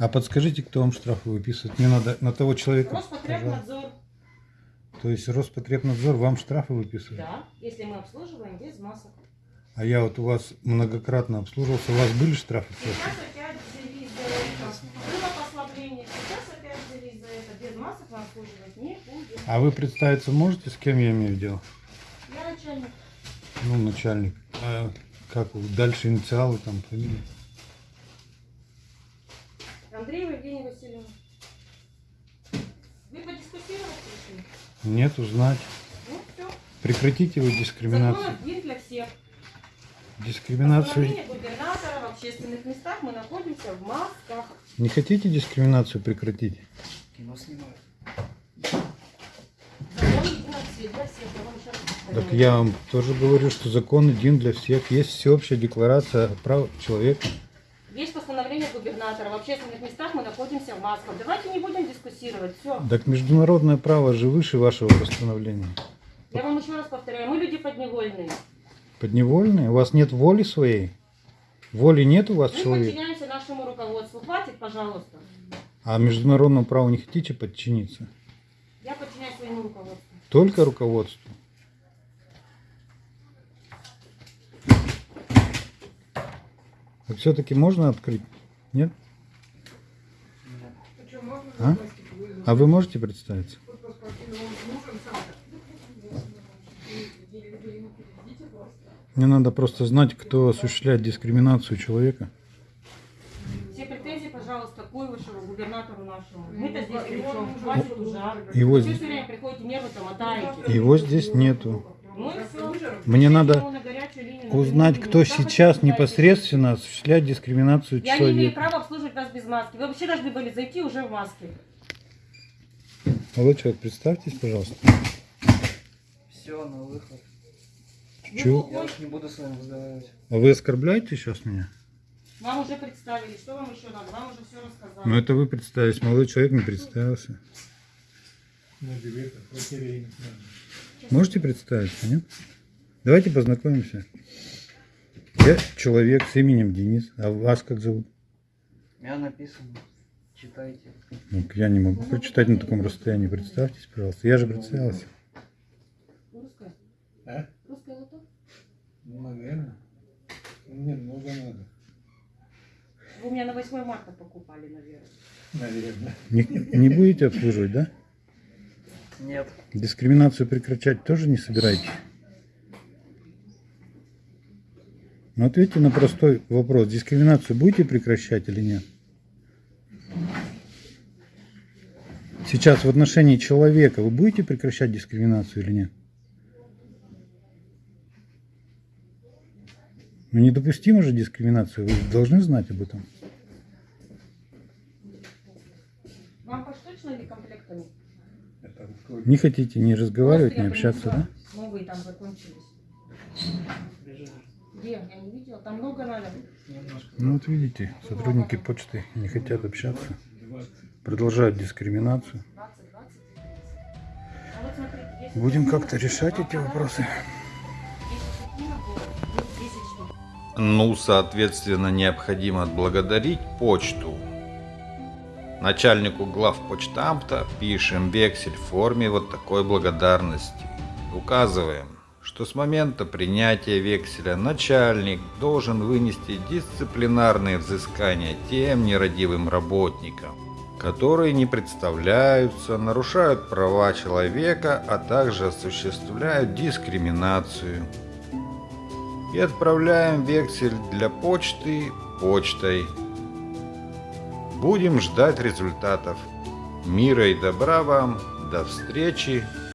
А подскажите, кто вам штрафы выписывает? Мне надо на того человека. Роспотребнадзор. То есть Роспотребнадзор вам штрафы выписывает? Да, если мы обслуживаем без масок. А я вот у вас многократно обслуживался. У вас были штрафы? Сейчас опять взялись за это. Было послабление, сейчас опять взялись за это. Без масок мы обслуживать не будем. А вы представиться можете, с кем я имею дело? Я начальник. Ну, начальник. А как? Дальше инициалы там, фамилия? Андреева Евгения Васильевна. Вы подискутировать пришли? Нет, узнать. Ну, все. Прекратите вы дискриминацию. Закон один для всех. Дискриминацию. Губернатора в общественных местах мы находимся в масках. Не хотите дискриминацию прекратить? Кино снимают. Так я вам тоже говорю, что закон один для всех. Есть всеобщая декларация прав человека. Есть постановление губернатора. В общественных местах мы находимся в масках. Давайте не будем дискуссировать. Все. Так международное право же выше вашего постановления. Я вам еще раз повторяю. Мы люди подневольные. Подневольные? У вас нет воли своей? Воли нет у вас Мы человека? подчиняемся нашему руководству. Хватит, пожалуйста. А международному праву не хотите подчиниться? Я подчиняюсь своему руководству. Только руководству. А все-таки можно открыть? Нет? А? А вы можете представиться? Мне надо просто знать, кто осуществляет дискриминацию человека. Все претензии, пожалуйста, к Куйвышеву, губернатору нашему. Мы-то здесь при чем? Хватит уже. Его, Вы здесь- время приходите, мотаете. его здесь нету. Ну. Мне надо на горячую линию, на узнать, кто сейчас непосредственно осуществляет дискриминацию Я не имею человека. права обслуживать вас без маски. Вы вообще должны были зайти уже в маске. Молодой человек, представьтесь, пожалуйста. Все, на выход. Чего? Я уж не буду с вами разговаривать. А вы оскорбляете сейчас меня? Вам уже представили. Что вам еще надо? Вам уже все рассказали. Ну это вы представились, молодой человек не представился. Можете представиться, нет? Давайте познакомимся. Я человек с именем Денис, а вас как зовут? Я написано. Читайте. Ну, я не могу прочитать на таком расстоянии. Представьтесь, пожалуйста. Я же представился. Русская? А? Русская лото? Ну, наверное. Мне много надо. Вы у меня на 8 марта покупали, наверное. Наверное. Не, не будете обслуживать, да? Нет. Дискриминацию прекращать тоже не собираетесь? Ну ответьте на простой вопрос. Дискриминацию будете прекращать или нет? Сейчас в отношении человека вы будете прекращать дискриминацию или нет? Ну недопустима же дискриминация, вы должны знать об этом. Вам поштучно или комплектами? Не хотите ни разговаривать, я общаться, да? Новые там закончились. Бежишь. Где? Я не видела. Там много надо. Ну вот видите, сотрудники почты не хотят общаться, продолжают дискриминацию. 20, 20. Вот смотрите, если Будем как-то решать эти вопросы. Ну, 10 штук. Ну, соответственно, необходимо отблагодарить почту. Начальнику главпочтамта пишем вексель в форме вот такой благодарности. Указываем, что с момента принятия векселя начальник должен вынести дисциплинарные взыскания тем нерадивым работникам, которые не представляются, нарушают права человека, а также осуществляют дискриминацию и отправляем вексель для почты почтой. Будем ждать результатов. Мира и добра вам. До встречи